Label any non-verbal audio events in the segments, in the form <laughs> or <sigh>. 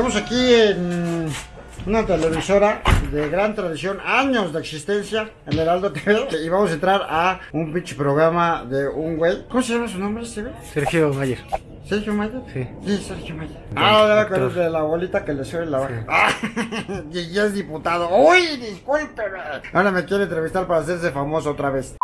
Estamos aquí en una televisora de gran tradición, años de existencia, el Heraldo TV, y vamos a entrar a un pinche programa de un güey. ¿Cómo se llama su nombre, Steven? Sergio Mayer. ¿Sergio Mayer? Sí. Sí, Sergio Mayer. Ah, ya me de la abuelita que le sube la vaca. Ah, <laughs> y ya es diputado. ¡Uy, discúlpeme! Ahora me quiere entrevistar para hacerse famoso otra vez.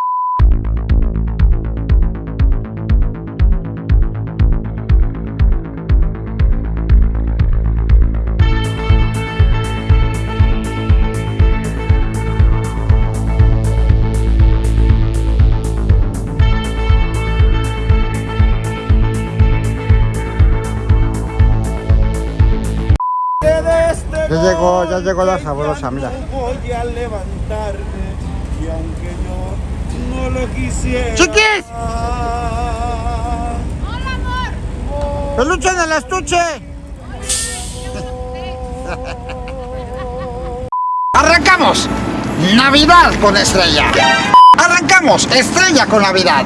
Ya llegó, ya llegó la sabrosa, mira. Voy a levantarme y aunque yo no lo quisiera. ¡Chiquis! ¡Peluche en el estuche! ¡Arrancamos! Navidad con Estrella. ¡Arrancamos! Estrella con Navidad.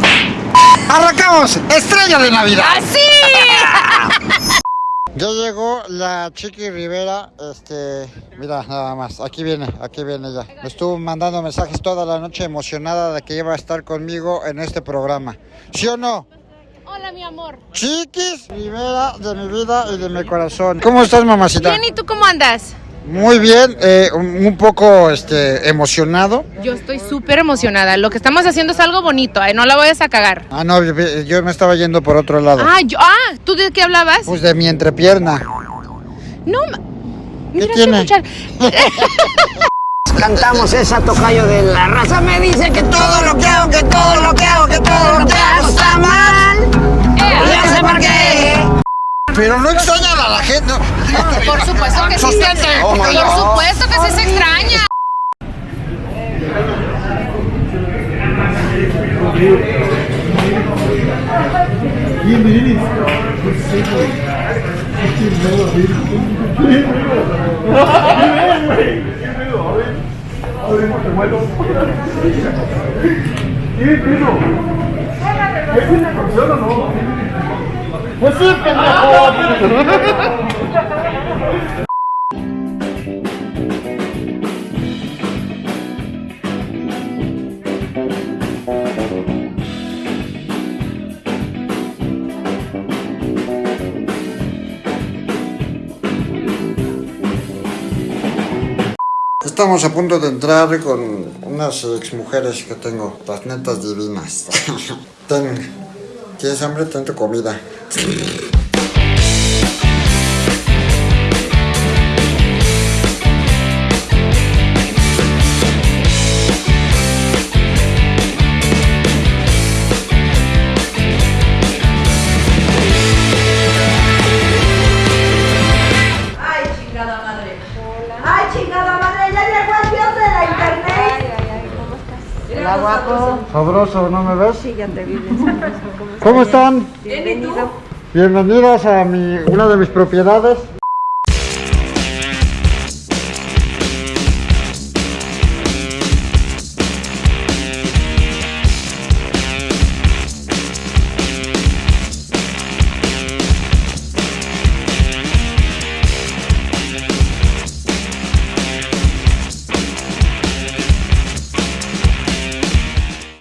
¡Arrancamos! Estrella de Navidad. <laughs> Ya llegó la Chiqui Rivera, este, mira nada más, aquí viene, aquí viene ella. Me estuvo mandando mensajes toda la noche emocionada de que iba a estar conmigo en este programa. ¿Sí o no? Hola, mi amor. Chiquis Rivera de mi vida y de mi corazón. ¿Cómo estás, mamacita? Bien, ¿y tú cómo andas? Muy bien, eh, un poco este, emocionado. Yo estoy súper emocionada. Lo que estamos haciendo es algo bonito, ¿eh? No la vayas a cagar. Ah, no, yo, me estaba yendo por otro lado. Ah, yo, ah, ¿tú de qué hablabas? Pues de mi entrepierna. No, ma- ¿Qué mira, tiene? escuchar. <laughs> Cantamos esa tocayo de la raza me dice que todo lo que hago, que todo lo que hago, que todo lo que hago está mal. Ya sé por qué. Pero no extrañan a la gente. no. Por supuesto que sí se Sostente. Por supuesto que sí se extraña. Estamos a punto de entrar con unas exmujeres que tengo, las netas divinas. <laughs> Ten, ¿tienes hambre? Ten tu comida. Ay, chingada madre. Ay, chingada madre, ya llegó el dios de la internet. Hola, guapo. Sabroso, ¿no me ves? Sí, ya te vi. ¿Cómo están? Bienvenido. Bienvenidos a mi, una de mis propiedades.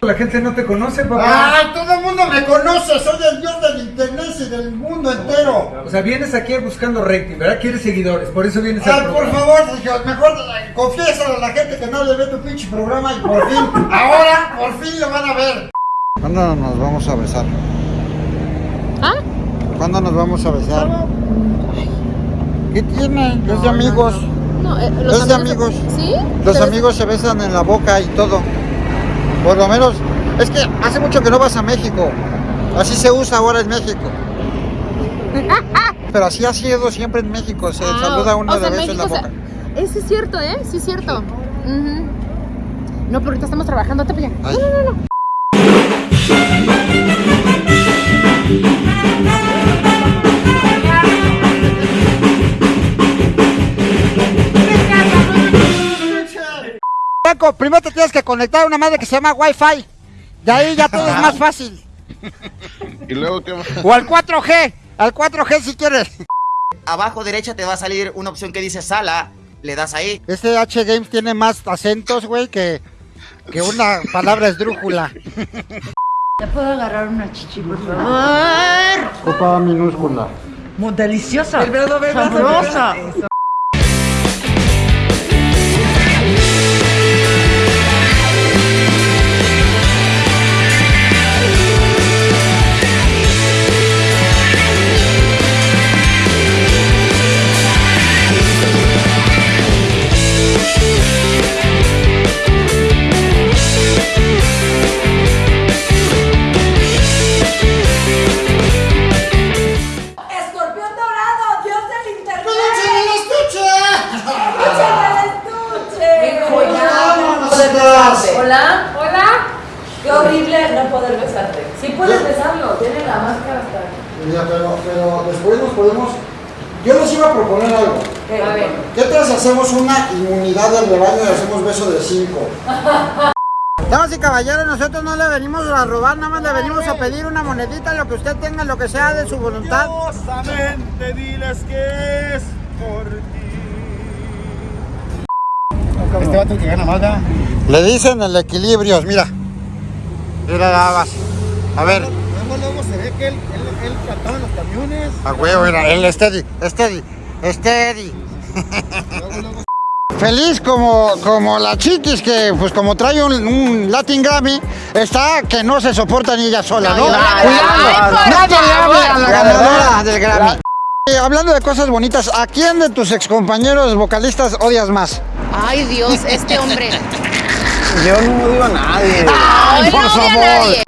La gente no te conoce, papá. ¡Ay, todo el mundo me conoce! Soy el dios del internet del mundo entero. O sea, vienes aquí buscando rating, ¿verdad? Quieres seguidores, por eso vienes Ay, al por programa. favor, Sergio, mejor eh, confiésale a la gente que no le ve tu pinche programa y por fin, ahora, por fin lo van a ver. ¿Cuándo nos vamos a besar? ¿Ah? ¿Cuándo nos vamos a besar? ¿Qué tiene? Es de amigos. No, eh, Es de amigos. ¿Sí? Los ¿Te- amigos se besan en la boca y todo. Por lo menos, es que hace mucho que no vas a México. Así se usa ahora en México. <laughs> Pero así ha sido siempre en México. Se Ah, saluda uno o de sea, beso en la México, o boca. sea, sí es cierto, ¿eh? Sí es cierto. No, pero ahorita estamos trabajando. Te pillan. Ay. Paco, primero te tienes que conectar a una madre que se llama Wi-Fi. De ahí ya todo es más <laughs> fácil. Y luego, ¿qué más? O al 4G. Al 4G si quieres. Abajo derecha te va a salir una opción que dice sala. Le das ahí. Este H Games tiene más acentos, güey, que, que una palabra esdrújula. ¿Te puedo agarrar una chichi, por favor? Copa minúscula. Muy deliciosa. Sabrosa. Hola, hola. Qué horrible no poder besarte. Sí puedes besarlo, tiene la máscara hasta. Mira, pero, pero después nos podemos... Yo les iba a proponer algo. A ver. ¿Qué tal si hacemos una inmunidad del rebaño y hacemos beso de cinco? <laughs> Damas y caballeros, nosotros no le venimos a robar, nada más le venimos a pedir una monedita, lo que usted tenga, lo que sea de su voluntad. Diles que es por ti. Este vato que gana más, ¿verdad? Le dicen el equilibrio, mira. Mira nada más. A ver, Luego, luego se ve que él, él, él cantaba en los camiones. a huevo, mira, el steady, steady, steady. Feliz como, como la chiquis que, pues como trae un, un Latin Grammy, está que no se soporta ni ella sola, ¿no? Cuidado, por nadie le hable a la ganadora del Grammy. Eh, hablando de cosas bonitas, ¿a quién de tus excompañeros vocalistas odias más? Ay, Dios, este hombre. Yo no odio a nadie. Ay, por no a favor. nadie.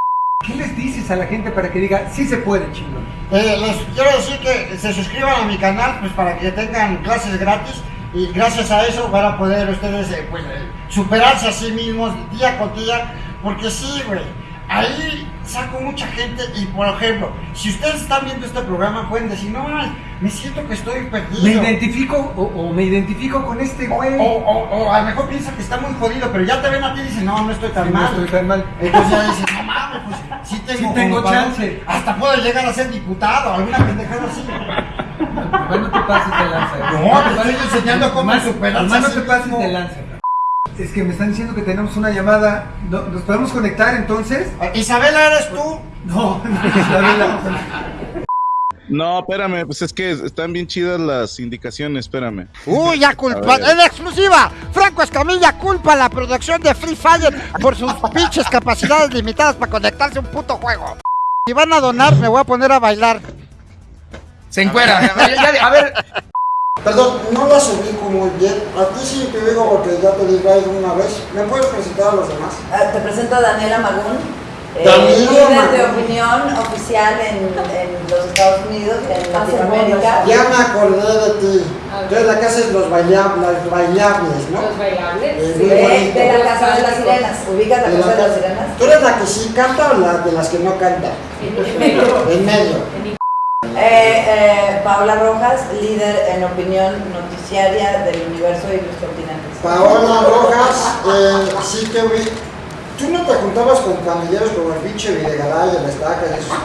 ¿Qué les dices a la gente para que diga, sí se puede, chingón? Eh, les quiero decir que se suscriban a mi canal pues para que tengan clases gratis y gracias a eso van a poder ustedes eh, pues, eh, superarse a sí mismos día con día porque sí, güey, ahí saco mucha gente y por ejemplo, si ustedes están viendo este programa pueden decir, no, me siento que estoy perdido. Me identifico o, o me identifico con este güey. O, o- o a lo mejor piensa que está muy jodido, pero ya te ven a ti y dicen, no, no estoy tan Sí, no mal. estoy tan mal. Entonces ya dicen, no mames, pues sí tengo, Sí tengo chance. Hasta puedo llegar a ser diputado, alguna pendejada así. Nomás no te pases de lanza. No, te estoy enseñando cómo Nomás- superarse nomás no te pases de lanza. Es que me están diciendo que tenemos una llamada. ¿No- ¿Nos podemos conectar entonces? Isabela, ¿eres tú? No, no, Isabela. No, espérame, pues es que están bien chidas las indicaciones, espérame. Uy, ya culpa, A ver. en exclusiva, Franco Escamilla culpa a la producción de Free Fire por sus <laughs> pinches capacidades limitadas para conectarse a un puto juego. Si van a donar, me voy a poner a bailar. Se encuera. <laughs> a ver. Perdón, no las ubico muy bien. A ti sí te digo porque ya te digo ahí una vez. ¿Me puedes presentar a los demás? Ah, Te presento a Daniela Magún, eh, Daniela líder de Magún. opinión oficial en, en los Estados Unidos y en Latinoamérica. Ya me acordé de ti. Tú eres la que haces los bailables, bailables ¿no? Los bailables. Eh, Sí, de, la Casa de las Sirenas. ¿Ubicas la De la Casa de las Sirenas? ¿Tú eres la que sí canta o la de las que no canta? En medio. Eh, eh, Paola Rojas, líder en opinión noticiaria del universo y los continentes. Paola Rojas, eh, sí te vi. ¿Tú no te juntabas con pandilleros como el pinche Videgaray, el Estaca y esos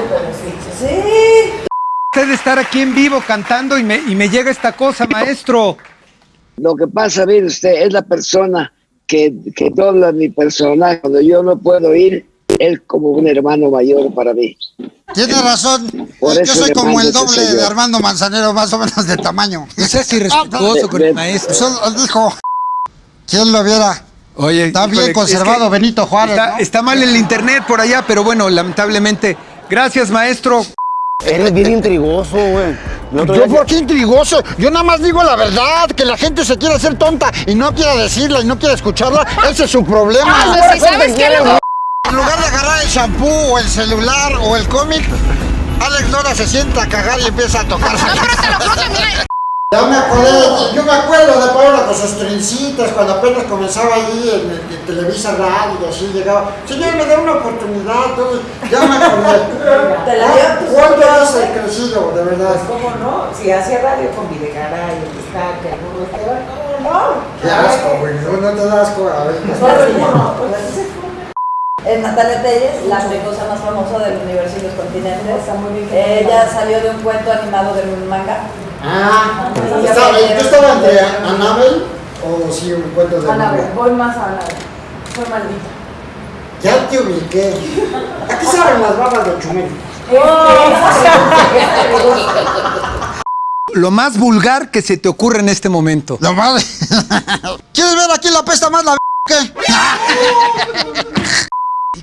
pendejos? Sí. Usted de estar aquí en vivo cantando y me, y me llega esta cosa, maestro. Lo que pasa, mire usted, es la persona que, que dobla mi personaje. Cuando yo no puedo ir, él como un hermano mayor para mí. Tienes razón. Por Yo soy como el doble de. Armando Manzanero, más o menos de tamaño. <laughs> No seas irrespetuoso con el maestro. Eso él dijo. ¿Quién lo viera? Oye, Está bien es conservado que Benito Juárez, Está, ¿no? está mal el internet por allá, pero bueno, lamentablemente. Gracias, maestro. Eres bien intrigoso, güey. Yo día por qué intrigoso, yo nada más digo la verdad, que la gente se quiere hacer tonta y no quiere decirla y no quiere escucharla, ese es su problema. Ah, pues, ¿sí ¿sabes qué? En lugar de agarrar el shampoo o el celular o el cómic, Alex Lora se sienta a cagar y empieza a tocar. No, pero te lo juro que mira, Ya me acordé. Yo me acuerdo de Paola con sus trencitas cuando apenas comenzaba ahí en, en Televisa Radio y así llegaba. Señor, me da una oportunidad. Todo. Ya me acordé. <laughs> ¿Te la dio tu ¿Cuánto has crecido, de verdad? ¿Cómo no? Si hace radio con Videgaray, el Estaca, Esteban, ¿cómo no? Qué asco, güey. No, no te das asco. A ver. Bueno, pues así se fue. En Natalia Telles, la fricosa más famosa del universo y los continentes. Ella salió de un cuento animado de un manga. Ah, Entonces, estaba- ella- ¿tú estabas entre Anabel o sí un cuento de Anabel, Anabel? voy más a Anabel. Fue maldita. Ya te ubiqué. ¿A qué saben las babas de Chumel? <laughs> Lo más vulgar que se te ocurre en este momento. Lo más. <laughs> ¿Quieres ver aquí la pesta más la <laughs> qué?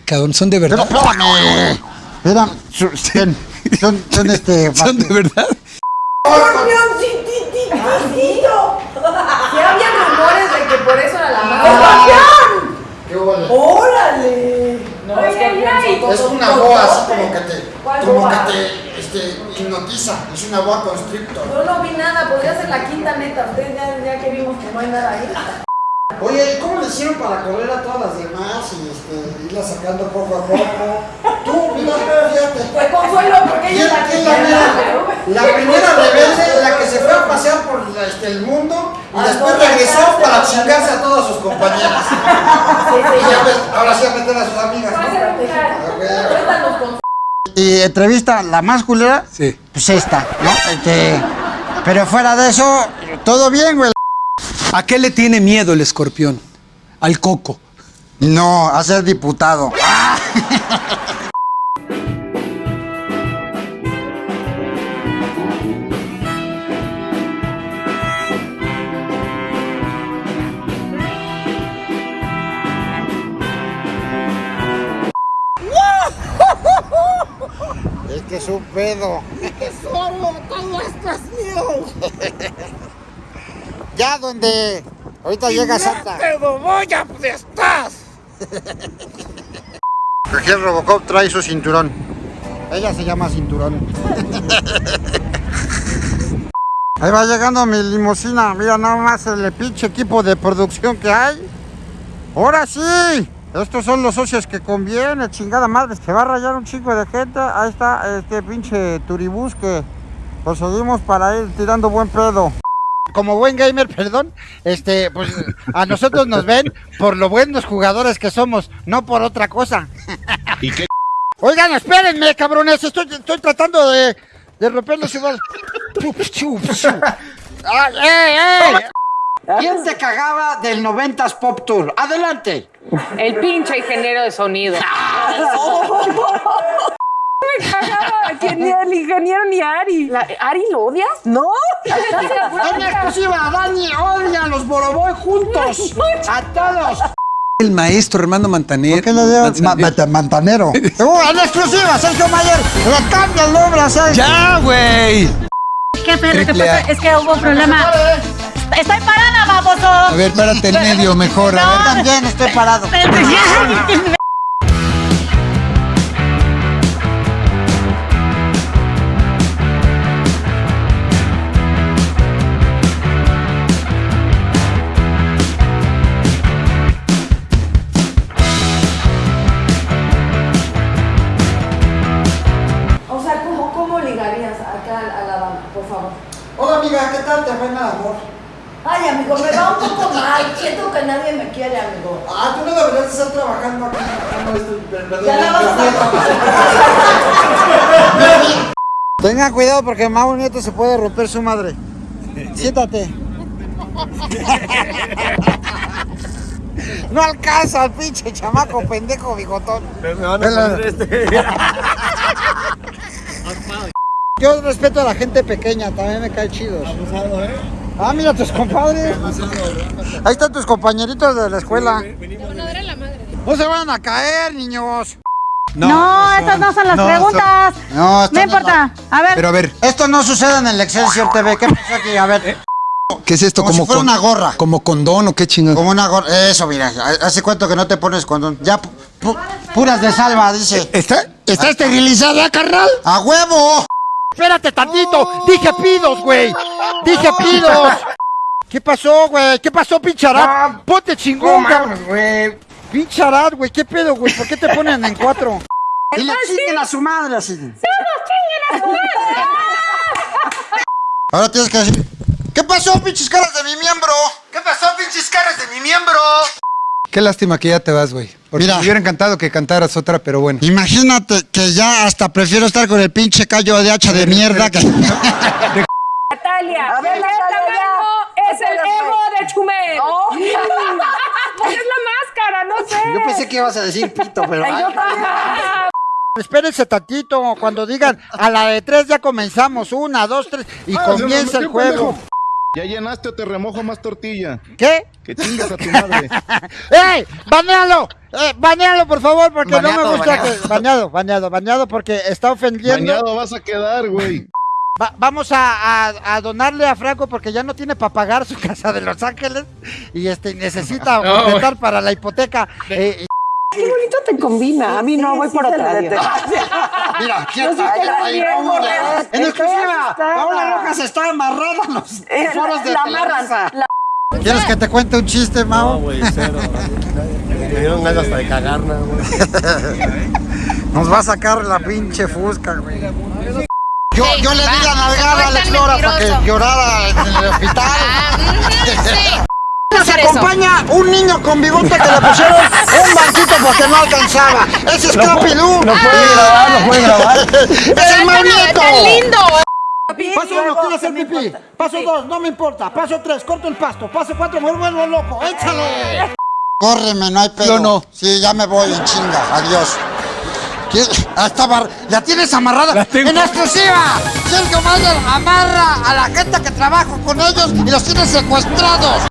Cabrón, son de Pero verdad. espérame. Espérame. Son, son, son este. <laughs> Son de verdad. Había rumores de que por eso era la madre. ¡Órale! No, Ay, ay, ay. escorpión, Es una boa así como que te. ¿Cuál Como boa? que te este, hipnotiza. Es una boa constrictor. Yo no vi nada, podría ser la quinta neta. Ustedes ya, ya que vimos que no hay nada ahí. Oye, ¿y cómo le hicieron para correr a todas las demás y este, irla sacando poco a poco? Tú, mira, fíjate. Pues consuelo, porque ella ¿Quién, es la que la La primera rebelde, la que se fue a pasear por la- este, el mundo y Ah, después regresó para chingarse a todas sus compañeras. Sí, <laughs> sí, Y ya ves, ahora sí a meter a sus amigas. Con Y entrevista la más culera, Sí. pues esta, ¿no? Este, pero fuera de eso, todo bien, güey. ¿A qué le tiene miedo el escorpión? Al coco. No, a ser diputado. Es que es un pedo. Solo todo esto es mío. <laughs> ya donde ahorita llega Santa. ¡Pero voy a donde estás! Aquí el Robocop trae su cinturón. Ella se llama cinturón. <laughs> Ahí va llegando mi limusina. Mira nada más el pinche equipo de producción que hay. Ahora sí. Estos son los socios que conviene, chingada madre. Se va a rayar un chico de gente. Ahí está este pinche turibús que conseguimos para ir tirando buen pedo. Como buen gamer, <laughs> perdón, este, pues a nosotros nos ven por lo buenos jugadores que somos, no por otra cosa. ¿Y qué? <laughs> Oigan, espérenme, cabrones, estoy, estoy tratando de, de romperlos igual. ¡Ay, eh, eh! ¿Quién te cagaba del 90s Pop Tour? Adelante. El pinche ingeniero de sonido. <laughs> Me cagaba. Que ni el ingeniero ni Ari. La- ¿Ari lo odias? No. En exclusiva, Dani odia a los Boroboy juntos. A todos. El maestro Armando Mantaner. ¿Qué le dio? Manzanero. mantanero. <laughs> Uh, en exclusiva, Sergio Mayer. Le cambia el nombre a Sergio. ¡Ya, güey! ¿Qué perro? ¿Qué Triple A. pasa? Es que hubo un problema. Estoy parada, baboso. A ver, párate en medio mejor. A ver. También estoy parado. O Amigo, me va un poco mal. Siento que nadie me quiere, amigo. Ah, tú no deberías estar trabajando aquí. sacando esto, Ya la vas a Tengan cuidado porque Mau Nieto se puede romper su madre. Siéntate. No alcanza al pinche chamaco pendejo bigotón. Me van a poner este. Yo respeto a la gente pequeña, también me cae chido. Abusado, ¿eh? Ah, mira tus compadres. Ahí están tus compañeritos de la escuela. No se van a caer, niños. No, estas no son las no, preguntas. No, No importa. A ver. Pero a ver, Esto no sucede en el Excelsior TV. ¿Qué pasa aquí? A ver, ¿qué es esto? Como si fuera con- una gorra. ¿Como condón o qué chingón? como una gorra. Eso, mira. ¿Hace cuánto que no te pones condón? Ya, pu- pu- puras de salva, dice. ¿Está, está esterilizada, carnal? ¡A huevo! Espérate tantito. Dije pidos, güey. Dije pidos. ¿Qué pasó, güey? ¿Qué pasó, pincharad? Ponte chingón, güey. Pincharad, güey. ¿Qué pedo, güey? ¿Por qué te ponen en cuatro? <laughs> Y le chinguen a su madre así. <laughs> Ahora tienes que decir. ¿Qué pasó, pinches caras de mi miembro? ¿Qué pasó, pinches caras de mi miembro? Qué lástima que ya te vas, güey. Porque Mira. me hubiera encantado que cantaras otra, pero bueno. Imagínate que ya hasta prefiero estar con el pinche callo de hacha de mierda que... <laughs> Natalia, A ver, ¿qué Natalia, es el ego de Chumel? <laughs> Pues es la máscara, no sé. Yo pensé que ibas a decir pito, pero. Ay, yo también. Espérense tantito, cuando digan a la de tres ya comenzamos, una, dos, tres, y comienza el juego. Ya llenaste o te remojo más tortilla. ¿Qué? Que chingas a tu madre. <laughs> ¡Ey! ¡Banealo! Eh, banealo, por favor, porque no Baneado, me gusta baneado. que... Baneado, baneado, baneado, porque está ofendiendo. Bañado vas a quedar, güey. Va- vamos a, a- a donarle a Franco porque ya no tiene para pagar su casa de Los Ángeles y este necesita <laughs> completar para la hipoteca. Eh, Qué bonito te combina. A mí no, voy por otra. Mira, la ahí, vamos. En exclusiva. Paola Rojas está amarrada en los Eh, foros de la amarran. ¿Quieres que te cuente un chiste, Mao? güey, cero. Me dieron ganas hasta de cagarla, güey. Nos va a sacar la pinche fusca, güey. Yo, yo le di la nalgada no a es Alex tan Lora para que llorara en el hospital. Nos eso. acompaña un niño con bigote que le pusieron un banquito porque no alcanzaba. Ese es Capi Lu. No puede grabar, no puede grabar. <laughs> Es el mal nieto. lindo. Paso uno, quiero hacer pipí. Paso dos, no me importa. Paso tres, corto el pasto. Paso cuatro, me vuelvo loco. ¡Échale! Córreme, no hay pedo. Yo no. Sí, ya me voy en chinga. Adiós. ¿Qué? Ah, amarr- ¿La tienes amarrada? La tengo. ¡En exclusiva! Sergio Mayer amarra a la gente que trabaja con ellos y los tiene secuestrados.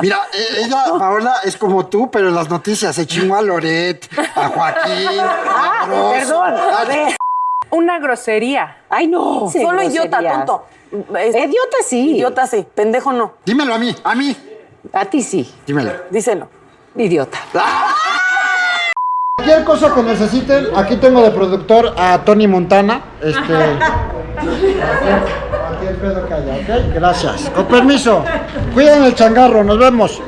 Mira, eh, ella, Paola, es como tú, pero en las noticias se chingó a Loret, a Joaquín, <laughs> a Broso. Perdón, a ver. Una grosería. Ay, no. Solo idiota, tonto. Idiota sí. Idiota sí, pendejo no. Dímelo a mí, a mí. A ti sí. Dímelo. Díselo. Idiota. Cualquier cosa que necesiten, aquí tengo de productor a Tony Montana. Este. <laughs> Pedo que haya, ¿ok? Gracias. Con permiso. Cuiden el changarro, nos vemos.